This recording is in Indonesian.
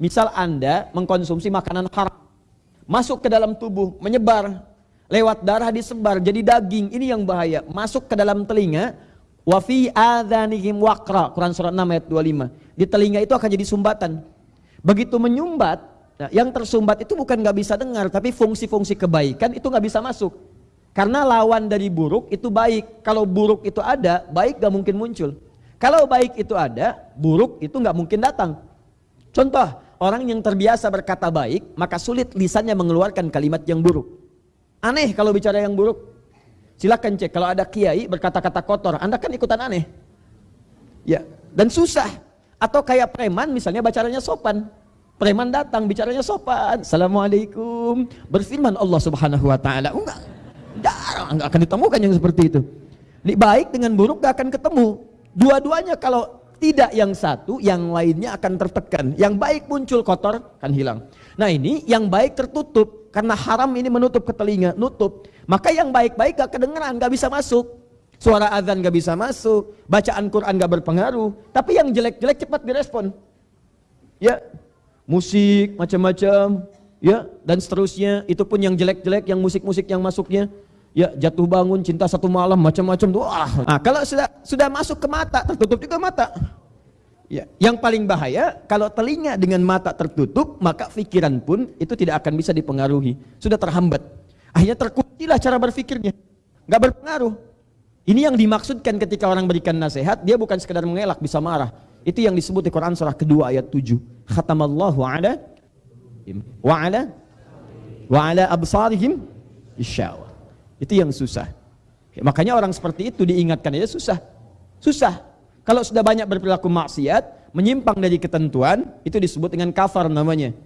Misal Anda mengkonsumsi makanan haram, masuk ke dalam tubuh, menyebar, lewat darah disebar jadi daging. Ini yang bahaya. Masuk ke dalam telinga, wa fi adzanihim waqra. Quran surat 6 ayat 25. Di telinga itu akan jadi sumbatan. Begitu menyumbat, nah, yang tersumbat itu bukan nggak bisa dengar, tapi fungsi-fungsi kebaikan itu nggak bisa masuk. Karena lawan dari buruk itu baik. Kalau buruk itu ada, baik gak mungkin muncul. Kalau baik itu ada, buruk itu nggak mungkin datang. Contoh, orang yang terbiasa berkata baik, maka sulit lisannya mengeluarkan kalimat yang buruk. Aneh kalau bicara yang buruk. Silakan cek kalau ada kiai berkata-kata kotor, Anda kan ikutan aneh. Ya, dan susah. Atau kayak preman misalnya bacaranya sopan. Preman datang bicaranya sopan. Assalamualaikum. Berfirman Allah Subhanahu wa taala. Enggak. Enggak akan ditemukan yang seperti itu. Baik dengan buruk gak akan ketemu. Dua-duanya kalau tidak yang satu, yang lainnya akan tertekan. Yang baik muncul kotor kan hilang. Nah ini yang baik tertutup karena haram ini menutup ke telinga, nutup. Maka yang baik-baik gak kedengeran, gak bisa masuk. Suara azan gak bisa masuk, bacaan Quran gak berpengaruh. Tapi yang jelek-jelek cepat direspon. Ya, musik macam-macam, ya dan seterusnya. Itu pun yang jelek-jelek, yang musik-musik yang masuknya ya jatuh bangun cinta satu malam macam-macam tuh ah. Nah, kalau sudah sudah masuk ke mata tertutup juga mata. Ya yang paling bahaya kalau telinga dengan mata tertutup maka pikiran pun itu tidak akan bisa dipengaruhi. Sudah terhambat. Akhirnya terkuntilah cara berpikirnya nggak berpengaruh. Ini yang dimaksudkan ketika orang berikan nasihat dia bukan sekedar mengelak bisa marah. Itu yang disebut di Quran surah kedua ayat 7 khatamallahu ala wa ala wa ala absarihim isyawa itu yang susah. Ya, makanya orang seperti itu diingatkan aja susah. Susah. Kalau sudah banyak berperilaku maksiat, menyimpang dari ketentuan, itu disebut dengan kafar namanya.